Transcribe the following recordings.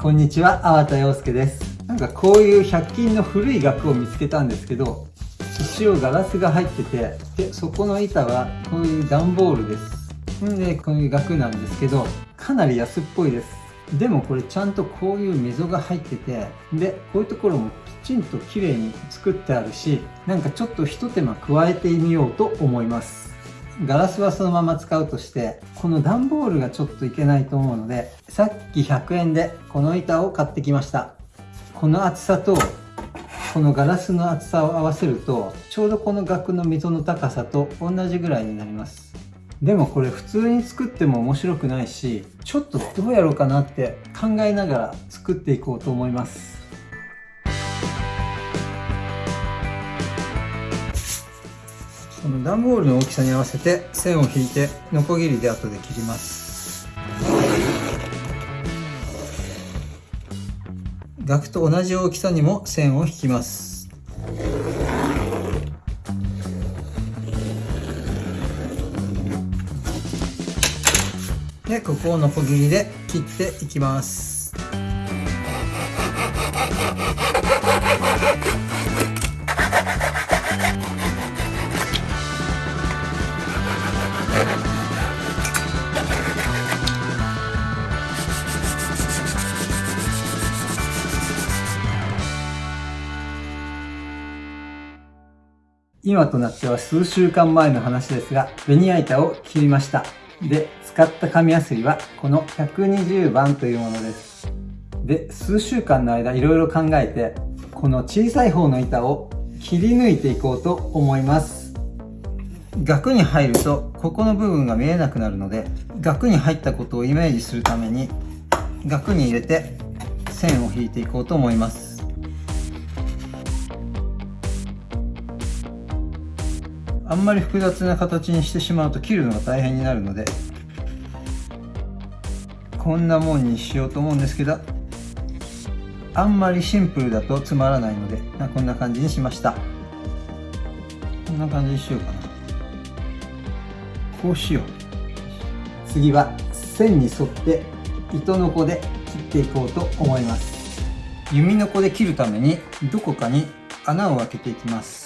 こんにちは、粟田洋介です。なんかこういう100均の古い額を見つけたんですけど、一応ガラスが入ってて、で、そこの板はこういう段ボールです。んで、こういう額なんですけど、かなり安っぽいです。でもこれちゃんとこういう溝が入ってて、で、こういうところもきちんと綺麗に作ってあるし、なんかちょっとひと手間加えてみようと思います。ガラスはそのまま使うとして、この段ボールがちょっといけないと思うので、さっき100円でこの板を買ってきました。この厚さと、このガラスの厚さを合わせると、ちょうどこの額の溝の高さと同じぐらいになります。でもこれ普通に作っても面白くないし、ちょっとどうやろうかなって考えながら作っていこうと思います。この段ボールの大きさに合わせて線を引いてノコギリで後で切ります。額と同じ大きさにも線を引きます。でここをノコギリで切っていきます。今となっては数週間前の話ですが、ベニヤ板を切りました。で、使った紙やすりはこの120番というものです。で、数週間の間いろいろ考えて、この小さい方の板を切り抜いていこうと思います。額に入ると、ここの部分が見えなくなるので、額に入ったことをイメージするために、額に入れて線を引いていこうと思います。あんまり複雑な形にしてしまうと切るのが大変になるのでこんなもんにしようと思うんですけどあんまりシンプルだとつまらないのでこんな感じにしました。こんな感じにしようかな。こうしよう。次は線に沿って糸のこで切っていこうと思います。弓のこで切るためにどこかに穴を開けていきます。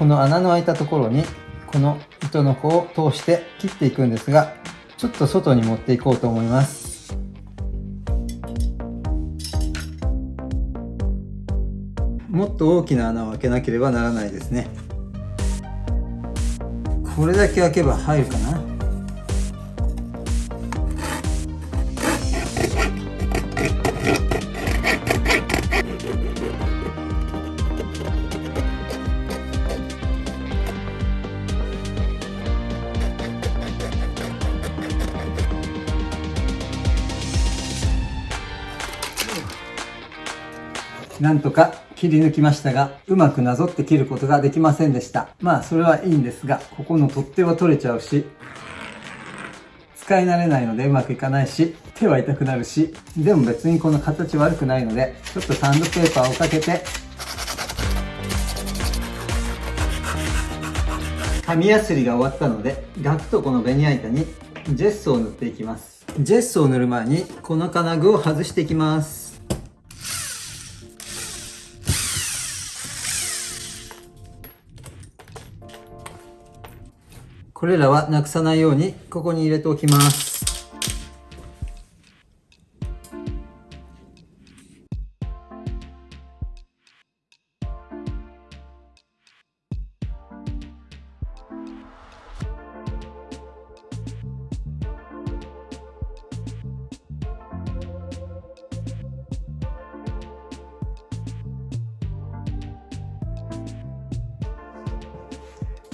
この穴の開いたところにこの糸の方を通して切っていくんですがちょっと外に持っていこうと思います。もっと大きな穴を開けなければならないですね。これだけ開けば入るかな？なんとか切り抜きましたが、うまくなぞって切ることができませんでした。まあ、それはいいんですが、ここの取っ手は取れちゃうし、使い慣れないのでうまくいかないし、手は痛くなるし、でも別にこの形悪くないので、ちょっとサンドペーパーをかけて、紙やすりが終わったので、ガクとこのベニヤ板にジェッソを塗っていきます。ジェッソを塗る前に、この金具を外していきます。これらはなくさないようにここに入れておきます。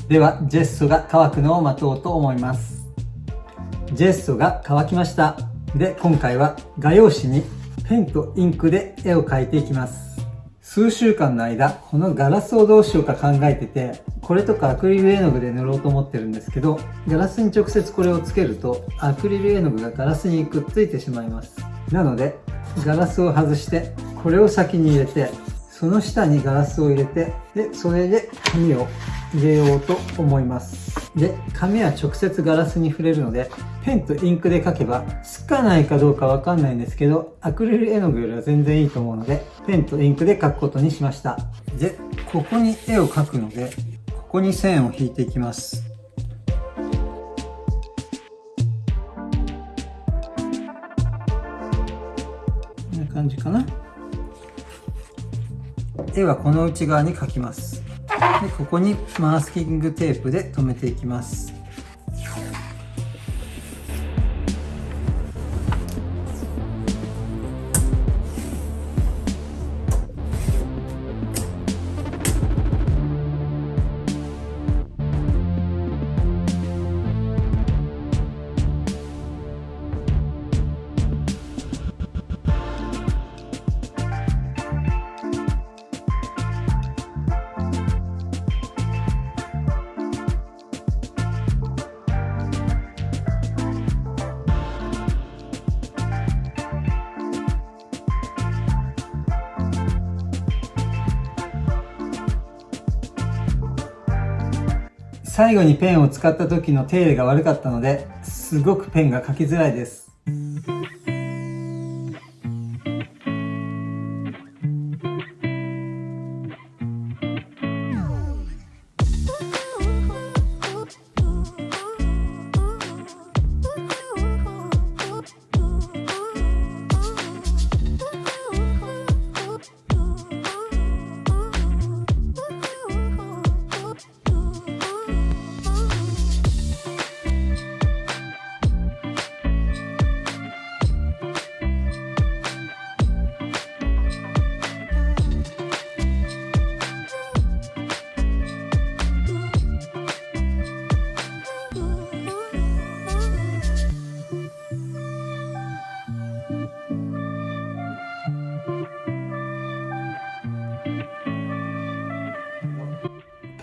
では、ジェッソが乾くのを待とうと思います。ジェッソが乾きました。で、今回は画用紙にペンとインクで絵を描いていきます。数週間の間、このガラスをどうしようか考えてて、これとかアクリル絵の具で塗ろうと思ってるんですけど、ガラスに直接これをつけると、アクリル絵の具がガラスにくっついてしまいます。なので、ガラスを外して、これを先に入れて、その下にガラスを入れてでそれで紙を入れようと思います。で紙は直接ガラスに触れるのでペンとインクで描けばつかないかどうかわかんないんですけどアクリル絵の具よりは全然いいと思うのでペンとインクで描くことにしました。でここに絵を描くのでここに線を引いていきます。こんな感じかな。手はこの内側に描きます。でここにマスキングテープで留めていきます。最後にペンを使った時の手入れが悪かったのですごくペンが書きづらいです。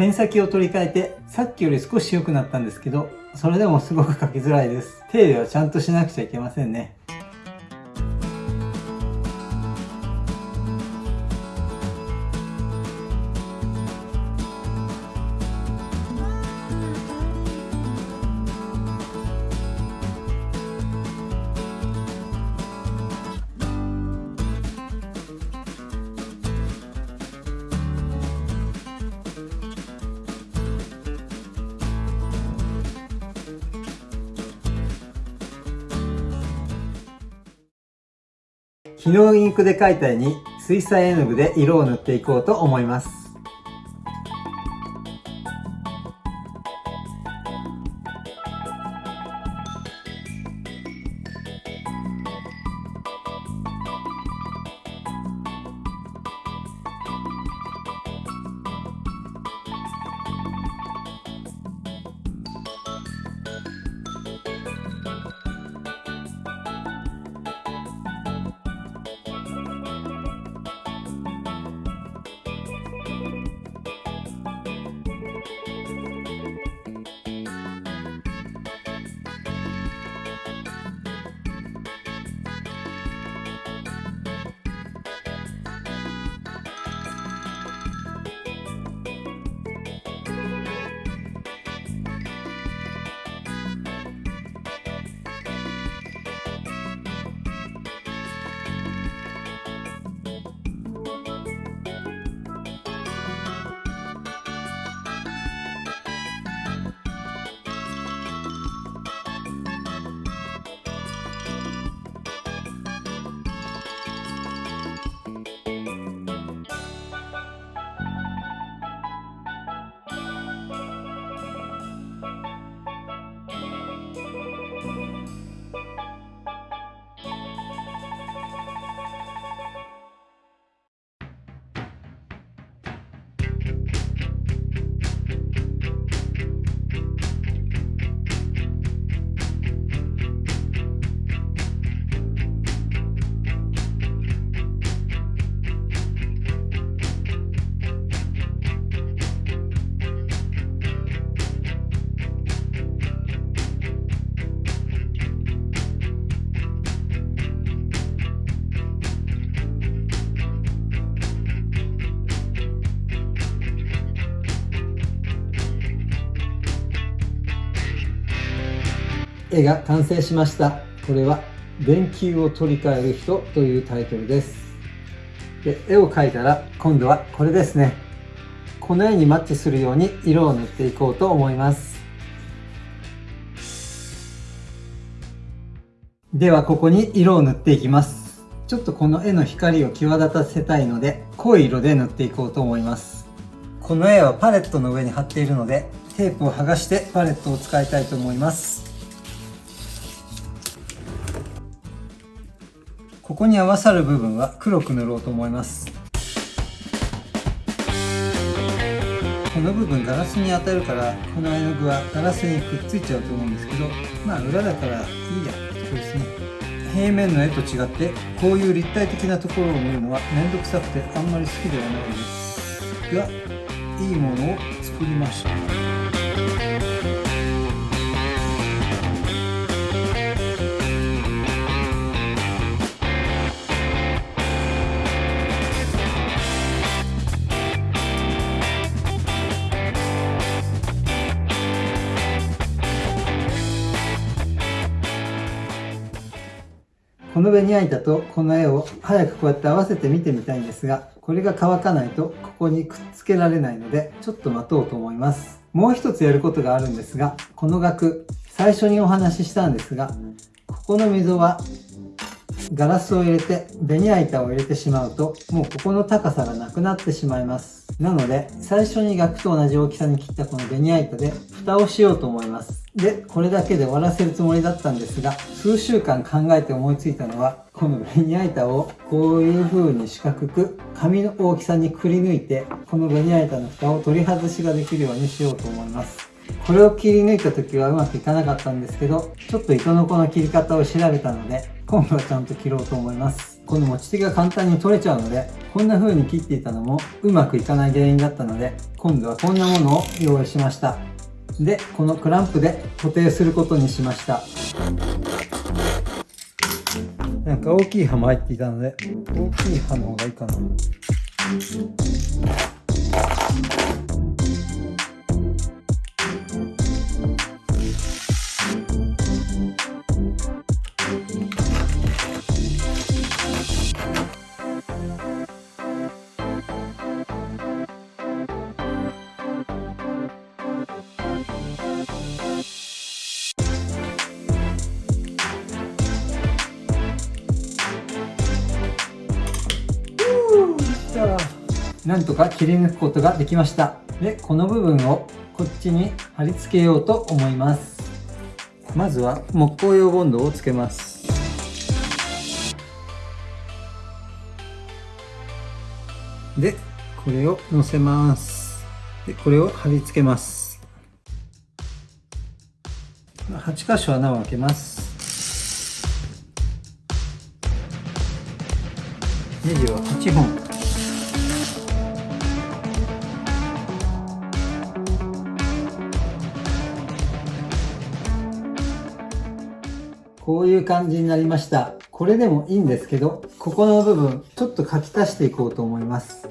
ペン先を取り替えて、さっきより少し良くなったんですけど、それでもすごく書きづらいです。手入れはちゃんとしなくちゃいけませんね。昨日インクで描いた絵に水彩絵の具で色を塗っていこうと思います。絵が完成しました。これは電球を取り替える人というタイトルです。で絵を描いたら今度はこれですね。この絵にマッチするように色を塗っていこうと思います。ではここに色を塗っていきます。ちょっとこの絵の光を際立たせたいので濃い色で塗っていこうと思います。この絵はパレットの上に貼っているのでテープを剥がしてパレットを使いたいと思います。ここに合わさる部分は黒く塗ろうと思います。この部分ガラスに当たるからこの絵の具はガラスにくっついちゃうと思うんですけどまあ裏だからいいやってこですね。平面の絵と違ってこういう立体的なところを見るのは面倒くさくてあんまり好きではないです。がいいものを作りました。このベニヤ板とこの絵を早くこうやって合わせて見てみたいんですが、これが乾かないとここにくっつけられないので、ちょっと待とうと思います。もう一つやることがあるんですが、この額、最初にお話ししたんですが、ここの溝はガラスを入れてベニヤ板を入れてしまうと、もうここの高さがなくなってしまいます。なので、最初に額と同じ大きさに切ったこのベニヤ板で蓋をしようと思います。で、これだけで終わらせるつもりだったんですが、数週間考えて思いついたのは、このベニヤ板をこういう風に四角く紙の大きさにくり抜いて、このベニヤ板の蓋を取り外しができるようにしようと思います。これを切り抜いた時はうまくいかなかったんですけど、ちょっと糸のこの切り方を調べたので、今度はちゃんと切ろうと思います。この持ち手が簡単に取れちゃうので、こんな風に切っていたのもうまくいかない原因だったので、今度はこんなものを用意しました。で、このクランプで固定することにしました。なんか大きい刃も入っていたので、大きい刃の方がいいかな。なんとか切り抜くことができました。でこの部分をこっちに貼り付けようと思います。まずは木工用ボンドをつけます。でこれを乗せます。でこれを貼り付けます。8箇所穴を開けます。ネジは8本。こういう感じになりました。これでもいいんですけど、ここの部分、ちょっと書き足していこうと思います。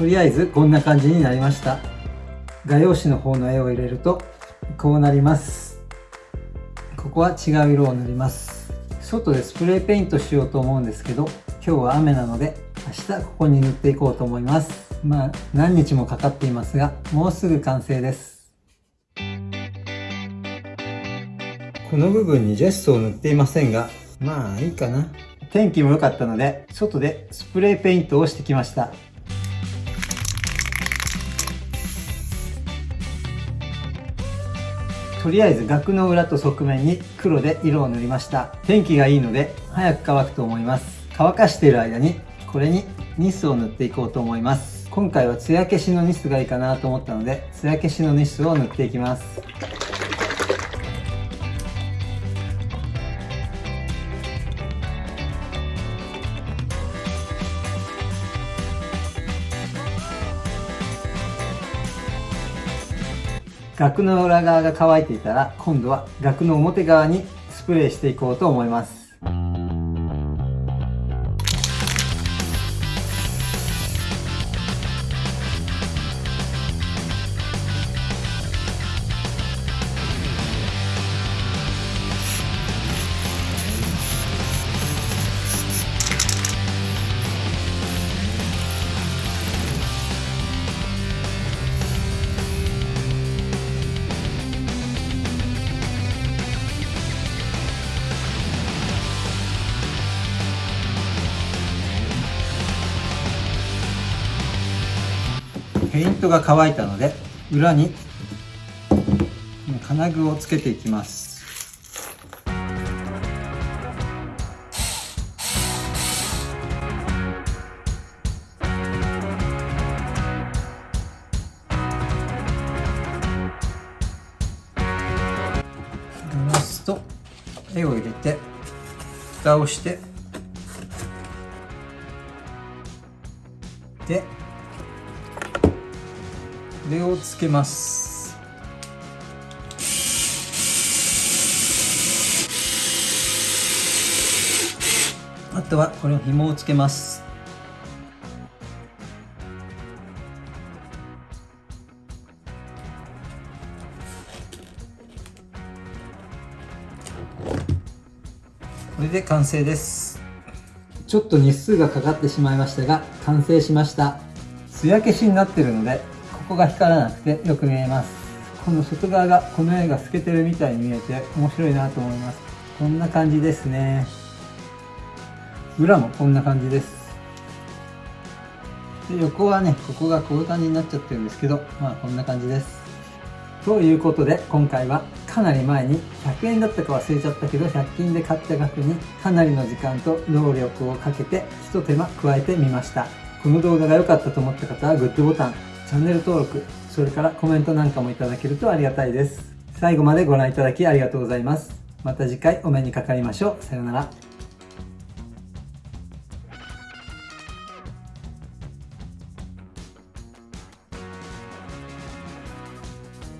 とりあえずこんな感じになりました。画用紙の方の絵を入れるとこうなります。ここは違う色を塗ります。外でスプレーペイントしようと思うんですけど今日は雨なので明日ここに塗っていこうと思います。まあ何日もかかっていますがもうすぐ完成です。この部分にジェストを塗っていませんがまあいいかな。天気も良かったので外でスプレーペイントをしてきましたとりあえず額の裏と側面に黒で色を塗りました。天気がいいので早く乾くと思います。乾かしている間にこれにニスを塗っていこうと思います。今回は艶消しのニスがいいかなと思ったので艶消しのニスを塗っていきます。額の裏側が乾いていたら今度は額の表側にスプレーしていこうと思います。ペイントが乾いたので裏に金具をつけていきます。ラスと絵を入れて蓋をしてれをつけます。あとはこれを紐をつけます。これで完成です。ちょっと日数がかかってしまいましたが完成しました。艶消しになってるのでここが光らなくてよく見えます。この外側がこの絵が透けてるみたいに見えて面白いなと思います。こんな感じですね。裏もこんな感じです。で横はねここがこういう感じになっちゃってるんですけどまあこんな感じです。ということで今回はかなり前に100円だったか忘れちゃったけど100均で買った額にかなりの時間と労力をかけて一手間加えてみました。この動画が良かったと思った方はグッドボタンチャンネル登録、それからコメントなんかもいただけるとありがたいです。最後までご覧いただきありがとうございます。また次回お目にかかりましょう。さようなら。